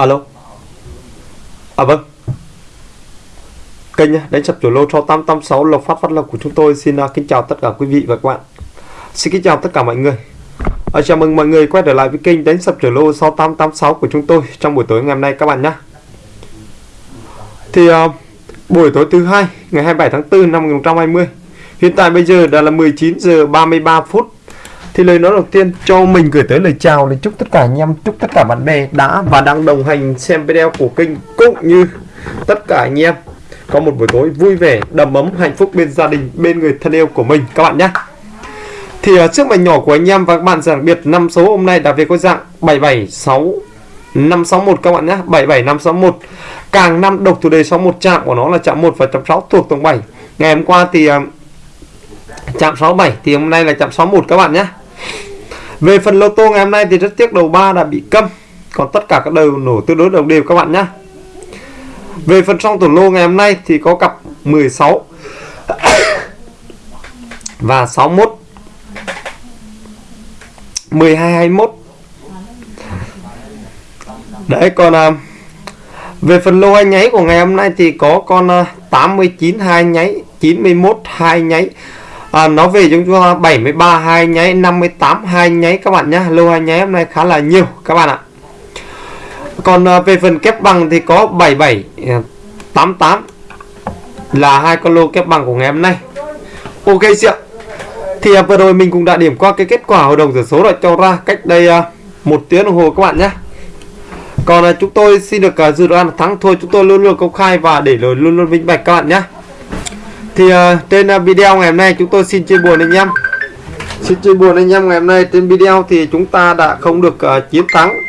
alo? À vâng. Kênh đánh sập chủ lô cho 886 lộc phát phát lộc của chúng tôi. Xin uh, kính chào tất cả quý vị và các bạn. Xin kính chào tất cả mọi người. À, chào mừng mọi người quay trở lại với kênh đánh sập chủ lô 6886 của chúng tôi trong buổi tối ngày hôm nay các bạn nhé thì uh, buổi tối thứ hai ngày 27 tháng 4 năm 2020 hiện tại bây giờ đã là 19 giờ 33 phút thì lời nói đầu tiên, cho mình gửi tới lời chào lời chúc tất cả anh em, chúc tất cả bạn bè đã và đang đồng hành xem video của kênh cũng như tất cả anh em. Có một buổi tối vui vẻ, đầm ấm, hạnh phúc bên gia đình, bên người thân yêu của mình, các bạn nhé. Thì à, ở trước mảnh nhỏ của anh em và các bạn đặc biệt, năm số hôm nay đã về có dạng 776 561 các bạn nhé. 77561 càng năm độc thủ đề 61 chạm của nó là chạm 1 và chạm 6 thuộc tổng 7 ngày hôm qua thì à, chạm 67 thì hôm nay là chạm 61 các bạn nhé về phần lô tô ngày hôm nay thì rất tiếc đầu 3 đã bị câm. Còn tất cả các đầu nổ tương đối đồng đều các bạn nhé về phần trong tổ lô ngày hôm nay thì có cặp 16 và 61 12 21 Đấy còn à, về phần lô hai nháy của ngày hôm nay thì có con à, 89 2 nháy 91 2 nháy à, nó về chúng ta 73 hai nháy 58 hai nháy các bạn nhé. Lô hai nháy hôm nay khá là nhiều các bạn ạ. Còn à, về phần kép bằng thì có 77 88 à, là hai con lô kép bằng của ngày hôm nay. Ok chị ạ. Thì à, vừa rồi mình cũng đã điểm qua cái kết quả hội đồng sổ số đã cho ra cách đây à, một tiếng đồng hồ các bạn nhé. Còn à, chúng tôi xin được à, dự đoán thắng thua chúng tôi luôn luôn công khai và để lời luôn, luôn minh bạch các bạn nhé thì uh, trên uh, video ngày hôm nay chúng tôi xin chia buồn anh em. Xin chia buồn anh em ngày hôm nay. Trên video thì chúng ta đã không được uh, chiến thắng.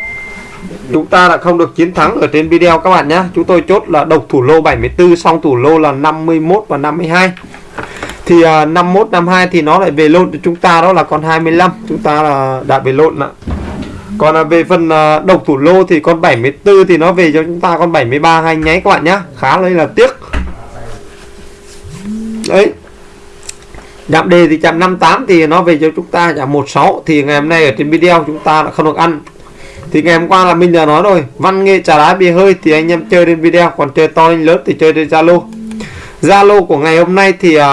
Chúng ta đã không được chiến thắng ở trên video các bạn nhé. Chúng tôi chốt là độc thủ lô 74 xong thủ lô là 51 và 52 thì uh, 51 52 thì nó lại về lộn cho chúng ta đó là con 25 chúng ta là đã về lộn ạ. Còn là về phần uh, độc thủ lô thì con 74 thì nó về cho chúng ta con 73 hay nháy các bạn nhá khá là tiếc ấy. Chạm đề thì chạm 58 thì nó về cho chúng ta chạm 16 thì ngày hôm nay ở trên video chúng ta đã không được ăn. Thì ngày hôm qua là mình đã nói rồi văn nghệ trà đá bia hơi thì anh em chơi trên video còn chơi to lên lớn thì chơi trên zalo. Zalo của ngày hôm nay thì uh,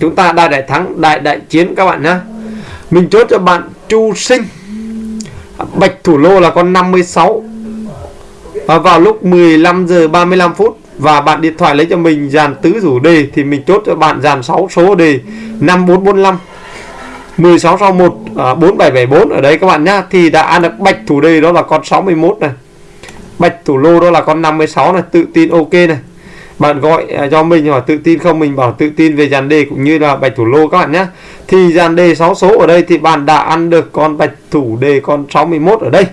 chúng ta đại đại thắng đại đại chiến các bạn nhé mình chốt cho bạn chu sinh. Bạch thủ lô là con 56 và vào lúc 15 giờ 35 phút và bạn điện thoại lấy cho mình dàn tứ rủ đề thì mình chốt cho bạn dàn 6 số đề 5445 1661 à, 4774 ở đây các bạn nhá. Thì đã ăn được bạch thủ đề đó là con 61 này. Bạch thủ lô đó là con 56 này tự tin ok này. Bạn gọi à, cho mình hỏi tự tin không mình bảo tự tin về dàn đề cũng như là bạch thủ lô các bạn nhé thì dàn đề 6 số ở đây thì bạn đã ăn được con bạch thủ đề con 61 ở đây.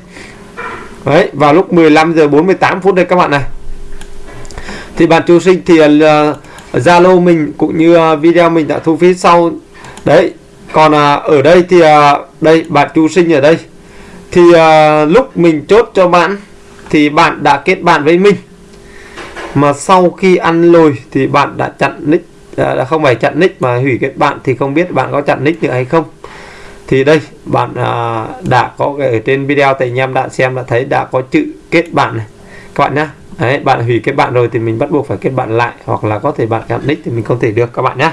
Đấy vào lúc 15 giờ 48 phút đây các bạn này thì bạn chú sinh thì ờ, Zalo uh, mình cũng như uh, video mình đã thu phí sau. Đấy còn uh, ở đây thì uh, đây bạn chú sinh ở đây. Thì uh, lúc mình chốt cho bạn thì bạn đã kết bạn với mình. Mà sau khi ăn lồi thì bạn đã chặn nick đã không phải chặn nick mà hủy kết bạn thì không biết bạn có chặn nick nữa hay không. Thì đây bạn à, đã có cái ở trên video thì anh em đã xem đã thấy đã có chữ kết bạn này. Các bạn nhé đấy bạn hủy kết bạn rồi thì mình bắt buộc phải kết bạn lại hoặc là có thể bạn chặn nick thì mình không thể được các bạn nhé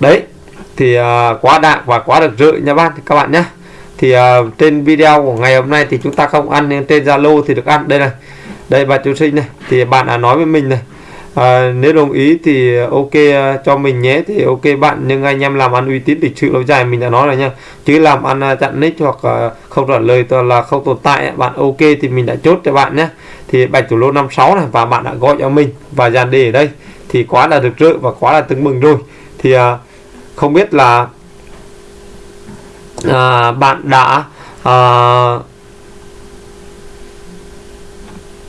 đấy thì uh, quá đạn và quá được rợi nha bạn các bạn nhé thì uh, trên video của ngày hôm nay thì chúng ta không ăn nhưng trên Zalo thì được ăn. Đây này đây bà chú sinh này thì bạn đã nói với mình này à, nếu đồng ý thì ok uh, cho mình nhé thì ok bạn nhưng anh em làm ăn uy tín lịch sự lâu dài mình đã nói rồi nha chứ làm ăn uh, chặn nick hoặc uh, không trả lời toàn là không tồn tại bạn ok thì mình đã chốt cho bạn nhé thì bạch thủ lô 56 này và bạn đã gọi cho mình và dàn đề ở đây. Thì quá là được rỡ và quá là tưng mừng rồi. Thì à, không biết là à, bạn đã à,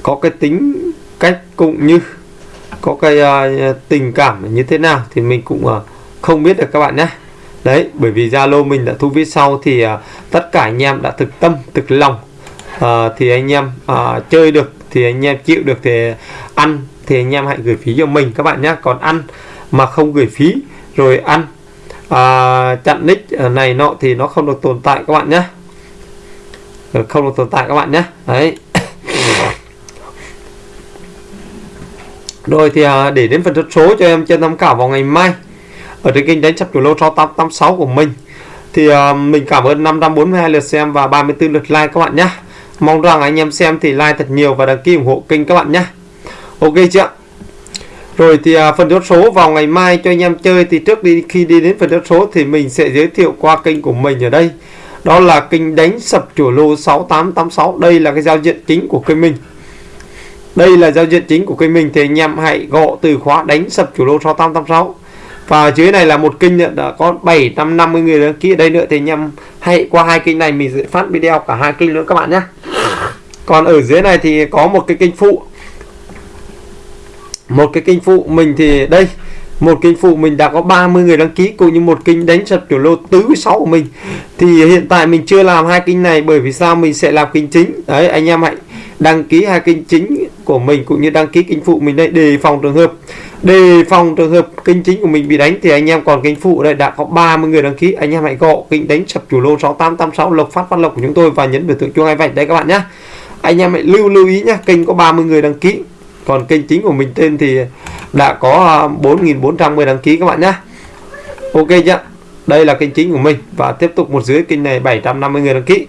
có cái tính cách cũng như có cái uh, tình cảm như thế nào thì mình cũng uh, không biết được các bạn nhé. Đấy bởi vì Zalo mình đã thu viết sau thì uh, tất cả anh em đã thực tâm thực lòng uh, thì anh em uh, chơi được thì anh em chịu được thì ăn thì anh em hãy gửi phí cho mình các bạn nhé còn ăn mà không gửi phí rồi ăn à, chặn nick này nọ thì nó không được tồn tại các bạn nhé ờ, không được tồn tại các bạn nhé đấy. Rồi thì à, để đến phần số cho em trên tham khảo vào ngày mai ở trên kênh đánh sập chủ lô 6886 của mình thì à, mình cảm ơn 542 lượt xem và 34 lượt like các bạn nhé mong rằng anh em xem thì like thật nhiều và đăng ký ủng hộ kênh các bạn nhé. Ok chưa rồi thì à, phần chốt số vào ngày mai cho anh em chơi thì trước đi, khi đi đến phần chốt số thì mình sẽ giới thiệu qua kênh của mình ở đây. Đó là kênh đánh sập chủ lô 6886 đây là cái giao diện chính của kênh mình. Đây là giao diện chính của kênh mình thì anh em hãy gõ từ khóa đánh sập chủ lô 6886 và dưới này là một kênh đã có 750 người đăng ký. Ở đây nữa thì anh em hãy qua hai kênh này mình sẽ phát video cả hai kênh nữa các bạn nhé còn ở dưới này thì có một cái kênh phụ. Một cái kênh phụ mình thì đây, một kênh phụ mình đã có 30 người đăng ký, cũng như một kênh đánh sập kiểu lô tứ sáu của mình. Thì hiện tại mình chưa làm hai kênh này bởi vì sao? Mình sẽ làm kênh chính. Đấy, anh em hãy đăng ký hai kênh chính của mình, cũng như đăng ký kênh phụ mình đây, đề phòng trường hợp. Đề phòng trường hợp kênh chính của mình bị đánh thì anh em còn kênh phụ đây đã có 30 người đăng ký. Anh em hãy gọi kênh đánh sập chủ lô 6886 lộc phát phát lộc của chúng tôi và nhấn biểu tượng chuông hai vạch đây các bạn nhé anh em hãy lưu lưu ý nhé kênh có 30 người đăng ký. Còn kênh chính của mình tên thì đã có à, 4.410 đăng ký các bạn nhé ok chưa? Đây là kênh chính của mình và tiếp tục một dưới kênh này 750 người đăng ký.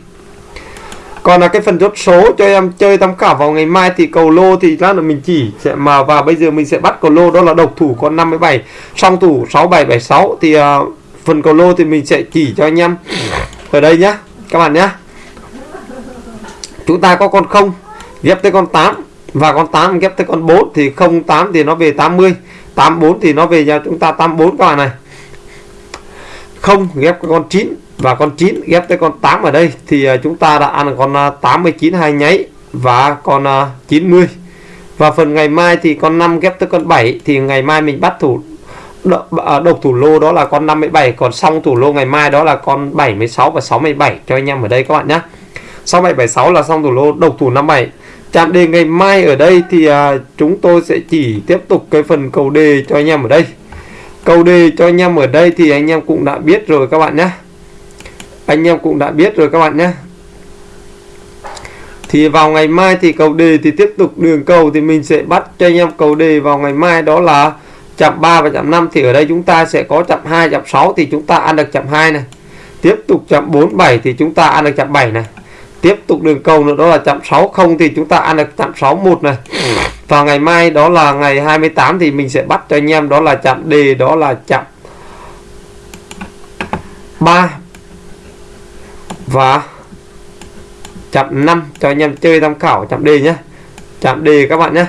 Còn là cái phần chốt số cho em chơi tham khảo vào ngày mai thì cầu lô thì lát nữa mình chỉ sẽ mà và bây giờ mình sẽ bắt cầu lô đó là độc thủ con 57 song thủ 6776 thì uh, phần cầu lô thì mình sẽ chỉ cho anh em ở đây nhá các bạn nhá chúng ta có con 0 ghép tới con 8 và con 8 ghép tới con 4 thì 08 thì nó về 80 84 thì nó về cho chúng ta 84 các bạn này. 0 ghép con 9 và con 9 ghép tới con 8 ở đây thì à, chúng ta đã ăn con à, 89 hai nháy và con à, 90 và phần ngày mai thì con 5 ghép tới con 7 thì ngày mai mình bắt thủ độc thủ lô đó là con 57 còn xong thủ lô ngày mai đó là con 76 và 67 cho anh em ở đây các bạn nhé sau 6776 là xong thủ lô độc thủ 57 chạm đề ngày mai ở đây thì à, chúng tôi sẽ chỉ tiếp tục cái phần cầu đề cho anh em ở đây. Cầu đề cho anh em ở đây thì anh em cũng đã biết rồi các bạn nhé. Anh em cũng đã biết rồi các bạn nhé. Thì vào ngày mai thì cầu đề thì tiếp tục đường cầu thì mình sẽ bắt cho anh em cầu đề vào ngày mai đó là chạm 3 và chạm 5 thì ở đây chúng ta sẽ có chạm 2 chạm 6 thì chúng ta ăn được chạm 2 này. Tiếp tục chạm 47 thì chúng ta ăn được chạm 7 này tiếp tục đường cầu nữa, đó là chạm 60 thì chúng ta ăn được chạm 61 này. Và ngày mai đó là ngày 28 thì mình sẽ bắt cho anh em, đó là chạm đề đó là chạm 3 và chạm 5 cho anh em chơi tham khảo chạm đề nhé. Chạm đề các bạn nhé.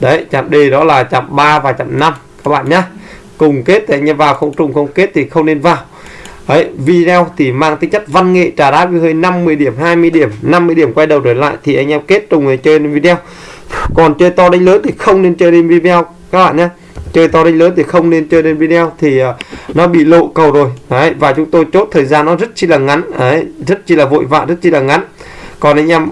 Đấy, chạm đề đó là chạm 3 và chạm 5 các bạn nhé. Cùng kết thì anh em vào, không trùng không kết thì không nên vào. Đấy, video thì mang tính chất văn nghệ trả đá hơi 50 điểm 20 điểm 50 điểm quay đầu trở lại thì anh em kết trùng người chơi lên video. Còn chơi to đánh lớn thì không nên chơi lên video các bạn nhé. Chơi to đánh lớn thì không nên chơi lên video thì uh, nó bị lộ cầu rồi. Đấy và chúng tôi chốt thời gian nó rất chi là ngắn. Đấy rất chi là vội vã rất chi là ngắn. Còn anh em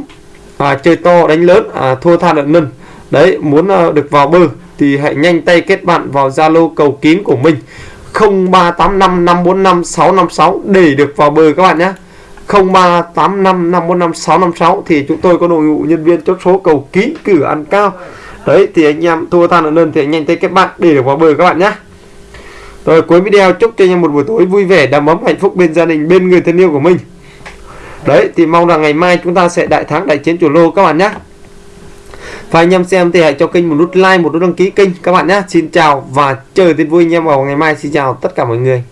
à, chơi to đánh lớn à, thua tha lợn nân đấy muốn uh, được vào bờ thì hãy nhanh tay kết bạn vào zalo cầu kín của mình. 0385 545 656 để được vào bờ các bạn nhé. 0385 545 656 thì chúng tôi có đội ngũ nhân viên chốt số cầu kín cử ăn cao. Đấy, thì anh em thua tan ở đơn thì anh nhanh tay kết bạn để được vào bờ các bạn nhé. Rồi, cuối video chúc cho anh em một buổi tối vui vẻ, đầm ấm, hạnh phúc bên gia đình, bên người thân yêu của mình. Đấy, thì mong rằng ngày mai chúng ta sẽ đại thắng, đại chiến chủ lô các bạn nhé và anh em xem thì hãy cho kênh một nút like, một nút đăng ký kênh các bạn nhé. Xin chào và chờ tin vui anh em vào ngày mai. Xin chào tất cả mọi người.